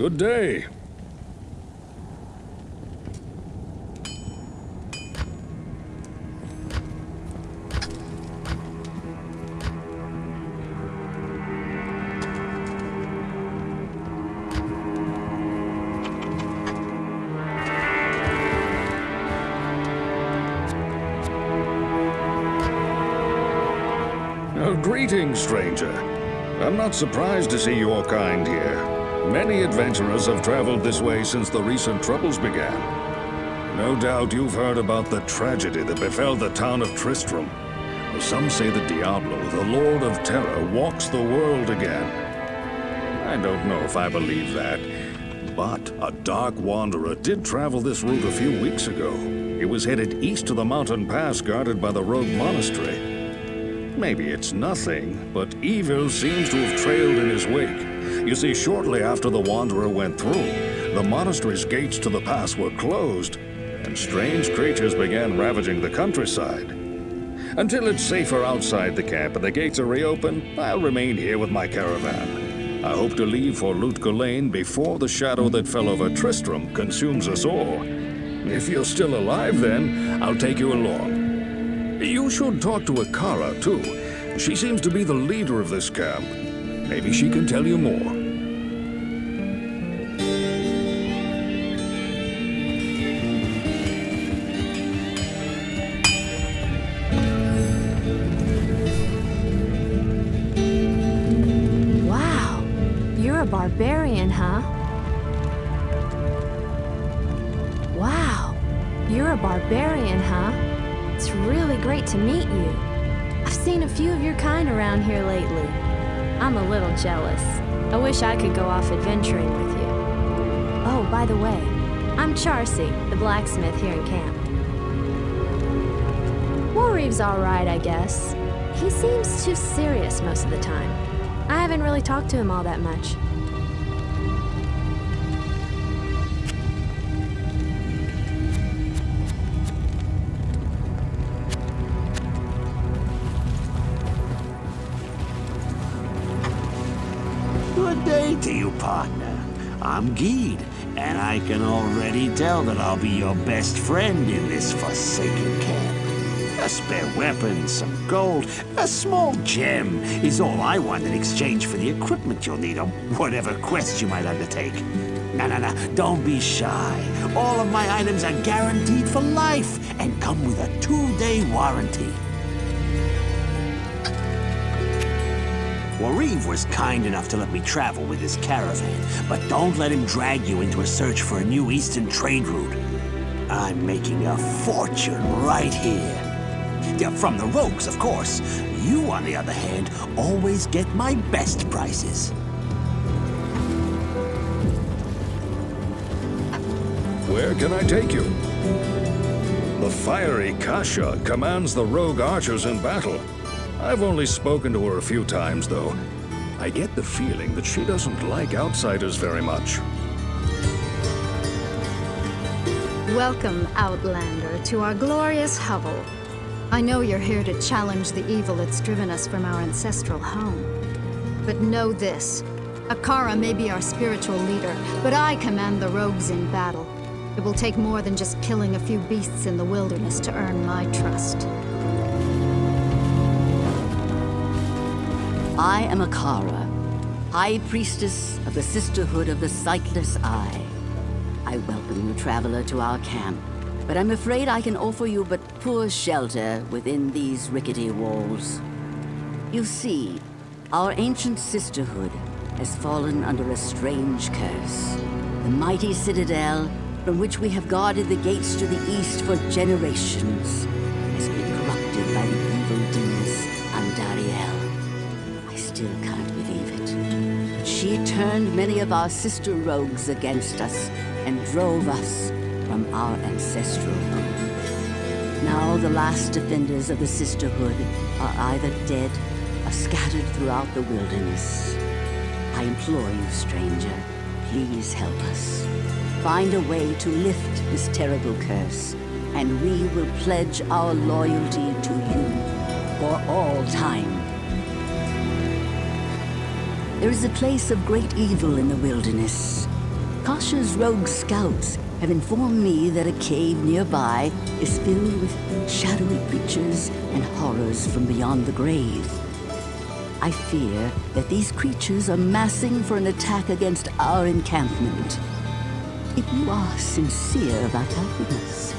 Good day. Greetings, stranger. I'm not surprised to see your kind here. Many adventurers have traveled this way since the recent troubles began. No doubt you've heard about the tragedy that befell the town of Tristram. Some say that Diablo, the Lord of Terror, walks the world again. I don't know if I believe that, but a Dark Wanderer did travel this route a few weeks ago. He was headed east to the mountain pass guarded by the Rogue Monastery. Maybe it's nothing, but evil seems to have trailed in his wake. You see, shortly after the Wanderer went through, the monastery's gates to the pass were closed, and strange creatures began ravaging the countryside. Until it's safer outside the camp and the gates are reopened, I'll remain here with my caravan. I hope to leave for Lut Gholein before the shadow that fell over Tristram consumes us all. If you're still alive then, I'll take you along. You should talk to Akara, too. She seems to be the leader of this camp. Maybe she can tell you more. To meet you. I've seen a few of your kind around here lately. I'm a little jealous. I wish I could go off adventuring with you. Oh, by the way, I'm Charsi, the blacksmith here in camp. Warriv's alright, I guess. He seems too serious most of the time. I haven't really talked to him all that much. To you, partner. I'm Gheed, and I can already tell that I'll be your best friend in this forsaken camp. A spare weapon, some gold, a small gem is all I want in exchange for the equipment you'll need on whatever quest you might undertake. No, no, no, don't be shy. All of my items are guaranteed for life and come with a two-day warranty. Warriv was kind enough to let me travel with his caravan, but don't let him drag you into a search for a new eastern trade route. I'm making a fortune right here. Yeah, from the rogues, of course. You, on the other hand, always get my best prices. Where can I take you? The fiery Kashya commands the rogue archers in battle. I've only spoken to her a few times, though. I get the feeling that she doesn't like outsiders very much. Welcome, Outlander, to our glorious hovel. I know you're here to challenge the evil that's driven us from our ancestral home. But know this. Akara may be our spiritual leader, but I command the rogues in battle. It will take more than just killing a few beasts in the wilderness to earn my trust. I am Akara, High Priestess of the Sisterhood of the Sightless Eye. I welcome you, traveler, to our camp, but I'm afraid I can offer you but poor shelter within these rickety walls. You see, our ancient sisterhood has fallen under a strange curse. The mighty citadel, from which we have guarded the gates to the east for generations, turned many of our sister rogues against us and drove us from our ancestral home. Now the last defenders of the Sisterhood are either dead or scattered throughout the wilderness. I implore you, stranger, please help us. Find a way to lift this terrible curse, and we will pledge our loyalty to you for all time. There is a place of great evil in the wilderness. Kashya's rogue scouts have informed me that a cave nearby is filled with shadowy creatures and horrors from beyond the grave. I fear that these creatures are massing for an attack against our encampment. If you are sincere about helping us,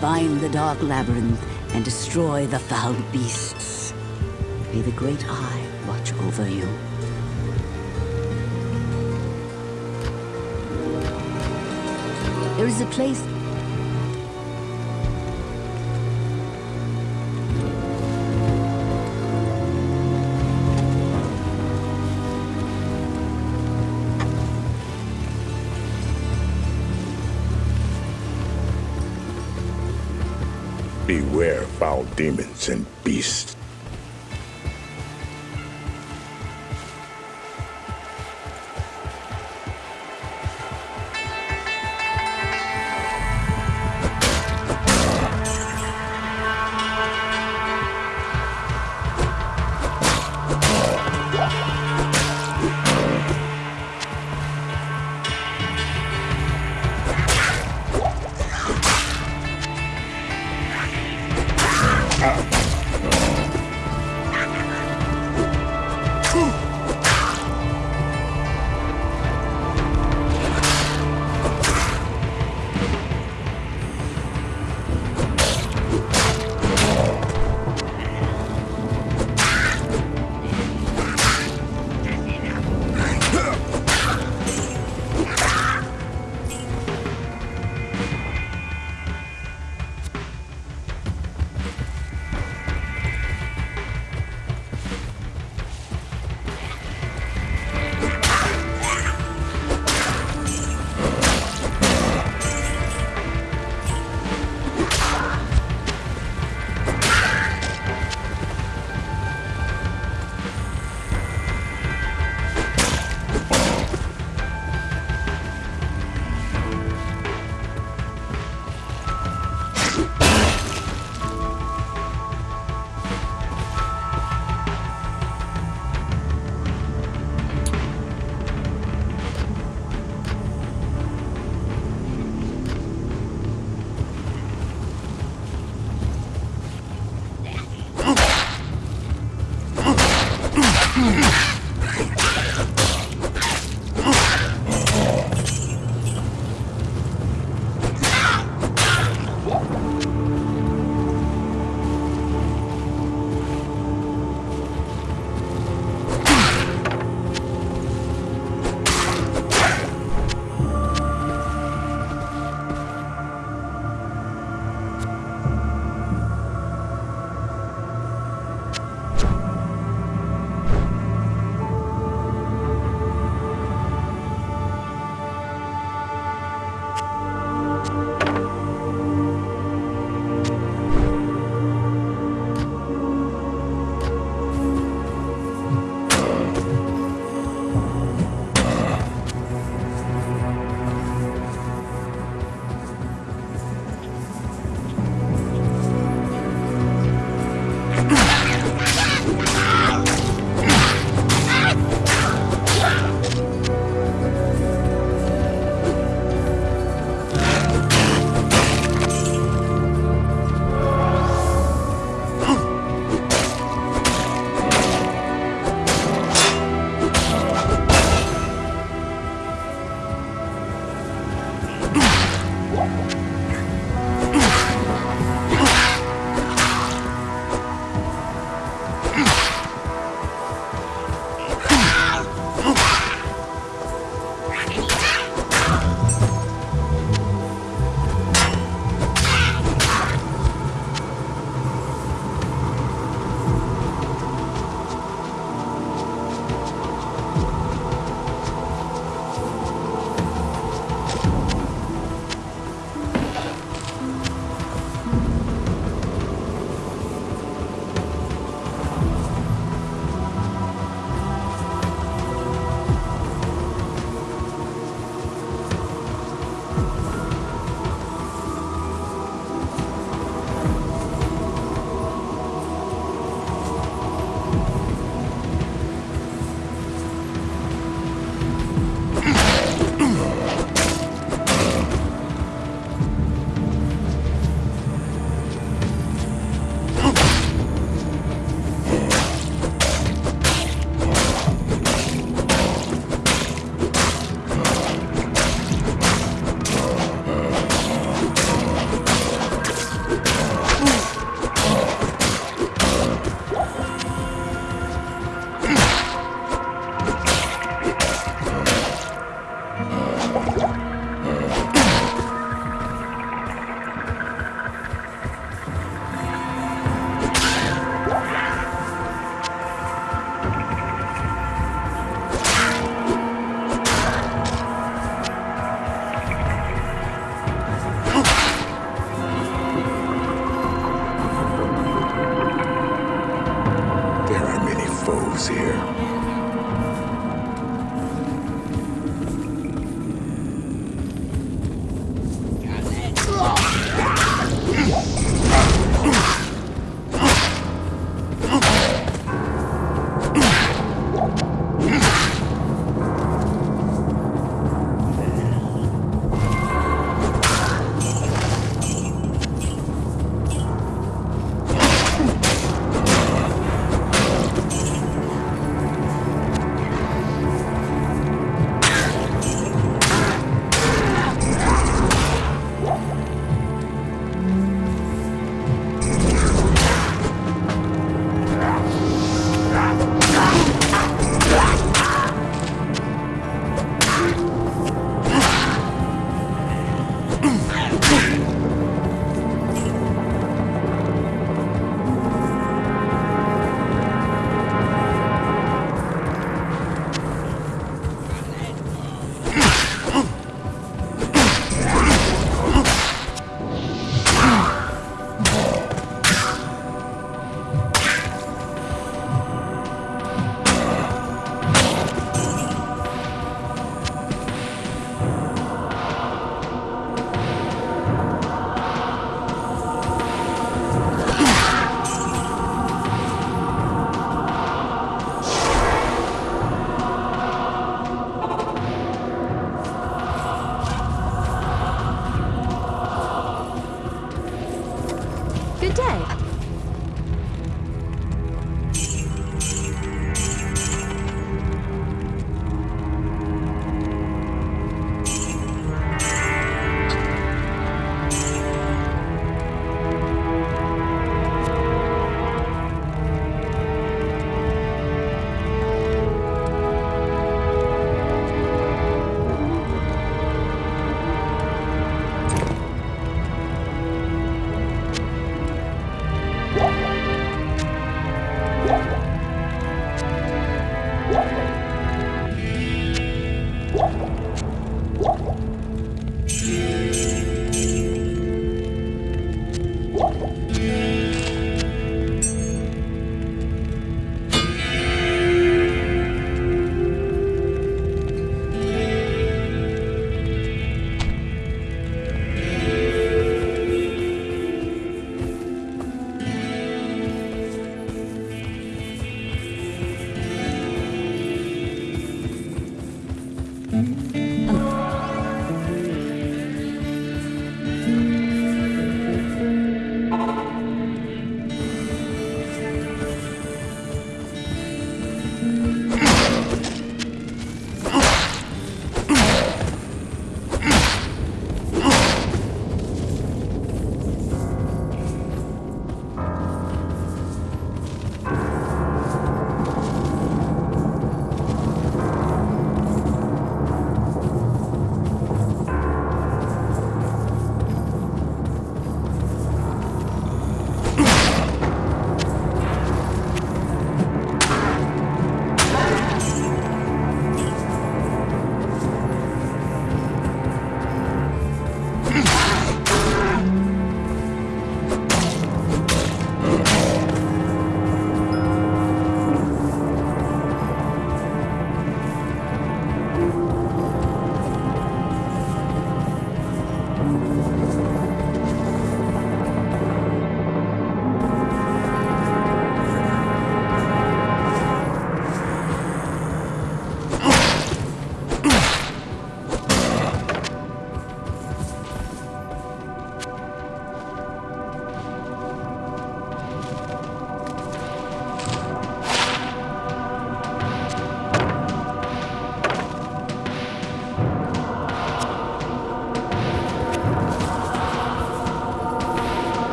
find the Dark Labyrinth and destroy the foul beasts. May the Great Eye watch over you. There is a place Beware foul demons and beasts.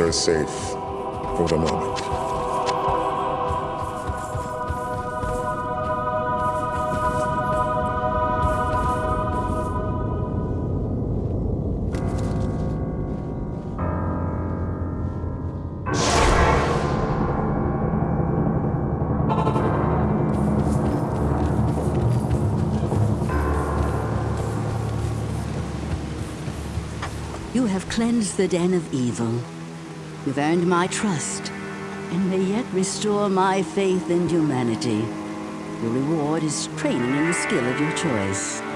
Are safe for the moment. You have cleansed the den of evil. You've earned my trust, and may yet restore my faith in humanity. Your reward is training in the skill of your choice.